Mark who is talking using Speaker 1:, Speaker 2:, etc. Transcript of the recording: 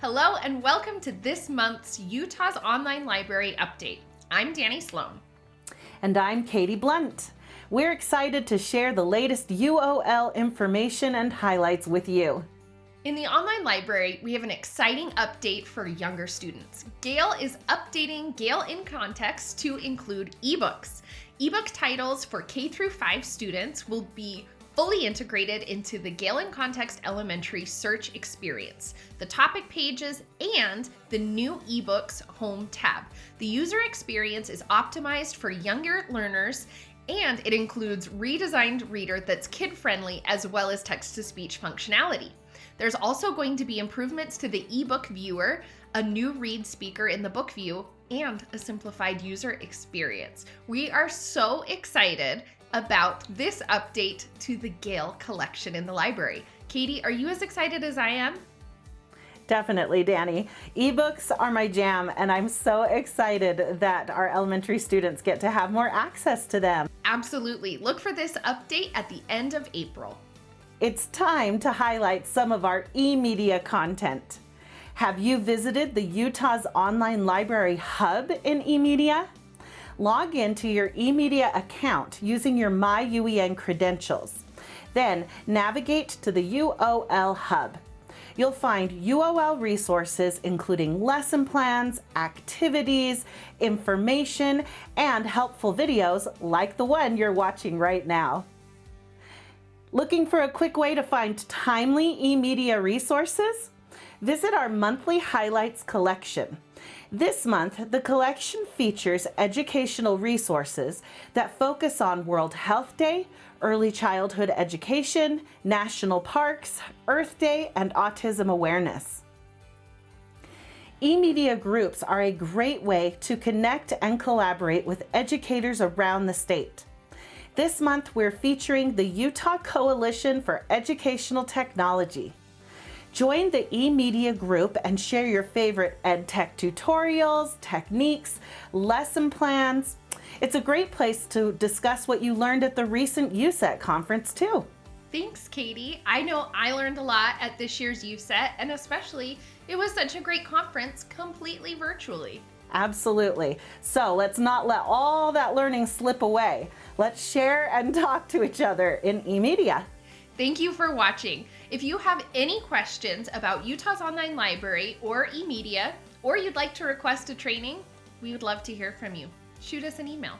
Speaker 1: Hello and welcome to this month's Utah's Online Library Update. I'm Danny Sloan.
Speaker 2: And I'm Katie Blunt. We're excited to share the latest UOL information and highlights with you.
Speaker 1: In the online library, we have an exciting update for younger students. Gale is updating Gale in Context to include ebooks. Ebook titles for K through 5 students will be fully integrated into the Gale in Context Elementary search experience, the topic pages, and the new eBooks home tab. The user experience is optimized for younger learners and it includes redesigned reader that's kid-friendly as well as text-to-speech functionality. There's also going to be improvements to the ebook viewer, a new read speaker in the book view, and a simplified user experience. We are so excited about this update to the Gale collection in the library. Katie, are you as excited as I am?
Speaker 2: Definitely, Danny. Ebooks are my jam, and I'm so excited that our elementary students get to have more access to them.
Speaker 1: Absolutely. Look for this update at the end of April.
Speaker 2: It's time to highlight some of our e-media content. Have you visited the Utah's Online Library Hub in eMedia? Log into your eMedia account using your MyUEN credentials. Then navigate to the UOL Hub. You'll find UOL resources including lesson plans, activities, information, and helpful videos like the one you're watching right now. Looking for a quick way to find timely eMedia resources? Visit our monthly highlights collection. This month, the collection features educational resources that focus on World Health Day, early childhood education, national parks, Earth Day, and autism awareness. E-media groups are a great way to connect and collaborate with educators around the state. This month, we're featuring the Utah Coalition for Educational Technology. Join the eMedia group and share your favorite EdTech tutorials, techniques, lesson plans. It's a great place to discuss what you learned at the recent UCET conference too.
Speaker 1: Thanks, Katie. I know I learned a lot at this year's UCET, and especially it was such a great conference completely virtually.
Speaker 2: Absolutely. So let's not let all that learning slip away. Let's share and talk to each other in eMedia.
Speaker 1: Thank you for watching. If you have any questions about Utah's Online Library or eMedia, or you'd like to request a training, we would love to hear from you. Shoot us an email.